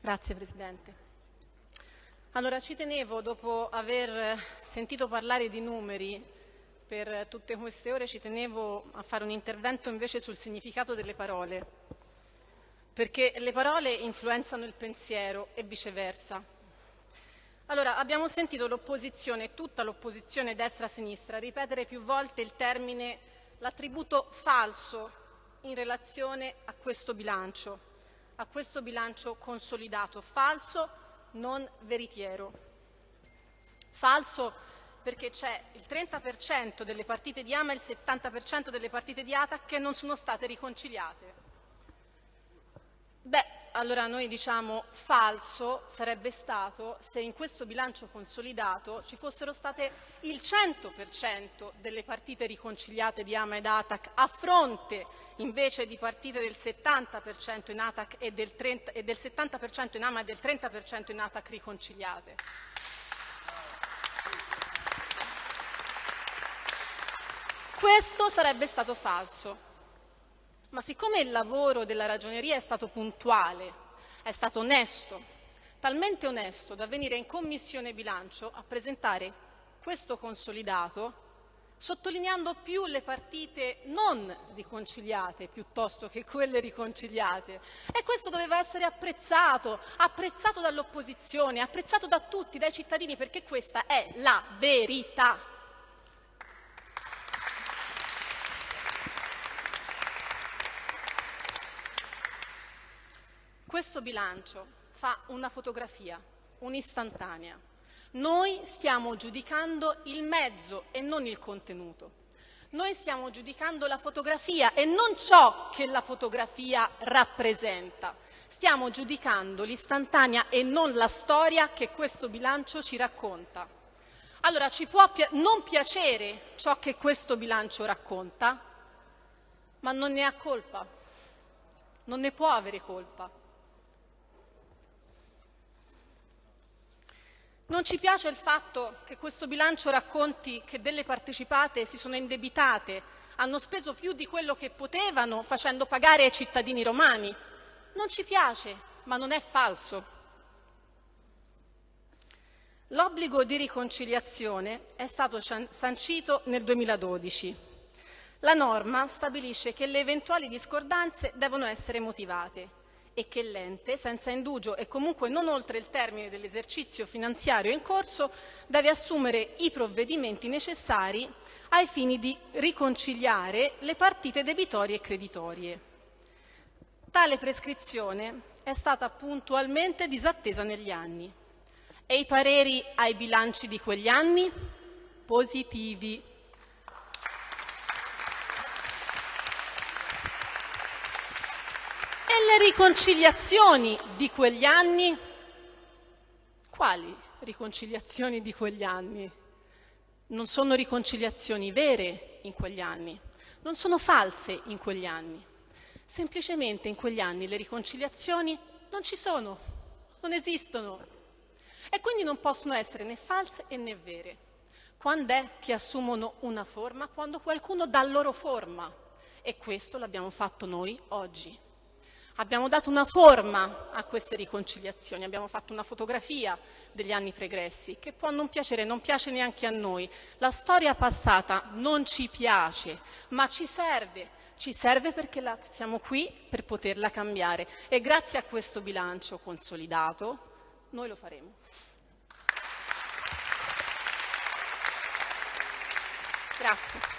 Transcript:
Grazie Presidente. Allora ci tenevo, dopo aver sentito parlare di numeri per tutte queste ore, ci tenevo a fare un intervento invece sul significato delle parole, perché le parole influenzano il pensiero e viceversa. Allora, abbiamo sentito l'opposizione, tutta l'opposizione destra-sinistra, ripetere più volte il termine, l'attributo falso in relazione a questo bilancio, a questo bilancio consolidato, falso non veritiero. Falso perché c'è il 30% delle partite di AMA e il 70% delle partite di ATAC che non sono state riconciliate. Beh, allora noi diciamo falso sarebbe stato se in questo bilancio consolidato ci fossero state il 100% delle partite riconciliate di AMA ed ATAC a fronte invece di partite del 70% in ATAC e del, 30, e del 70% in AMA e del 30% in ATAC riconciliate. Questo sarebbe stato falso. Ma siccome il lavoro della ragioneria è stato puntuale, è stato onesto, talmente onesto da venire in commissione bilancio a presentare questo consolidato, sottolineando più le partite non riconciliate piuttosto che quelle riconciliate. E questo doveva essere apprezzato, apprezzato dall'opposizione, apprezzato da tutti, dai cittadini, perché questa è la verità. Questo bilancio fa una fotografia, un'istantanea. Noi stiamo giudicando il mezzo e non il contenuto. Noi stiamo giudicando la fotografia e non ciò che la fotografia rappresenta. Stiamo giudicando l'istantanea e non la storia che questo bilancio ci racconta. Allora ci può non piacere ciò che questo bilancio racconta, ma non ne ha colpa, non ne può avere colpa. Non ci piace il fatto che questo bilancio racconti che delle partecipate si sono indebitate, hanno speso più di quello che potevano facendo pagare ai cittadini romani. Non ci piace, ma non è falso. L'obbligo di riconciliazione è stato sancito nel 2012. La norma stabilisce che le eventuali discordanze devono essere motivate e che l'ente, senza indugio e comunque non oltre il termine dell'esercizio finanziario in corso, deve assumere i provvedimenti necessari ai fini di riconciliare le partite debitorie e creditorie. Tale prescrizione è stata puntualmente disattesa negli anni e i pareri ai bilanci di quegli anni positivi. le riconciliazioni di quegli anni? Quali riconciliazioni di quegli anni? Non sono riconciliazioni vere in quegli anni, non sono false in quegli anni. Semplicemente in quegli anni le riconciliazioni non ci sono, non esistono e quindi non possono essere né false né vere. Quando è che assumono una forma? Quando qualcuno dà loro forma e questo l'abbiamo fatto noi oggi. Abbiamo dato una forma a queste riconciliazioni, abbiamo fatto una fotografia degli anni pregressi, che può non piacere, non piace neanche a noi. La storia passata non ci piace, ma ci serve, ci serve perché la, siamo qui per poterla cambiare e grazie a questo bilancio consolidato noi lo faremo. Grazie.